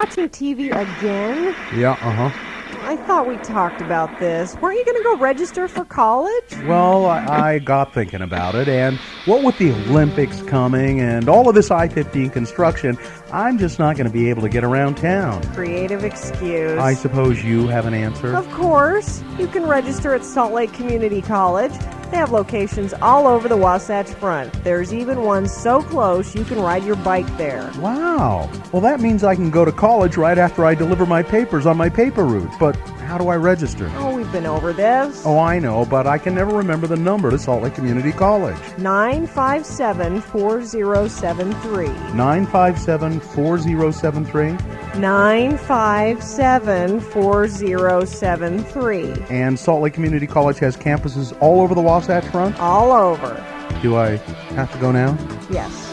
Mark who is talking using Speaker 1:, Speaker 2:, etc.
Speaker 1: Watching TV again?
Speaker 2: Yeah, uh huh.
Speaker 1: I thought we talked about this. Weren't you going to go register for college?
Speaker 2: Well, I, I got thinking about it, and what with the Olympics coming and all of this I 15 construction, I'm just not going to be able to get around town.
Speaker 1: Creative excuse.
Speaker 2: I suppose you have an answer?
Speaker 1: Of course. You can register at Salt Lake Community College. They have locations all over the Wasatch Front. There's even one so close you can ride your bike there.
Speaker 2: Wow. Well, that means I can go to college right after I deliver my papers on my paper route. But how do I register?
Speaker 1: Oh, we've been over this.
Speaker 2: Oh, I know, but I can never remember the number to Salt Lake Community College.
Speaker 1: 957 4073.
Speaker 2: 957 4073.
Speaker 1: 957 4073.
Speaker 2: And Salt Lake Community College has campuses all over the Wasatch Front.
Speaker 1: All over.
Speaker 2: Do I have to go now?
Speaker 1: Yes.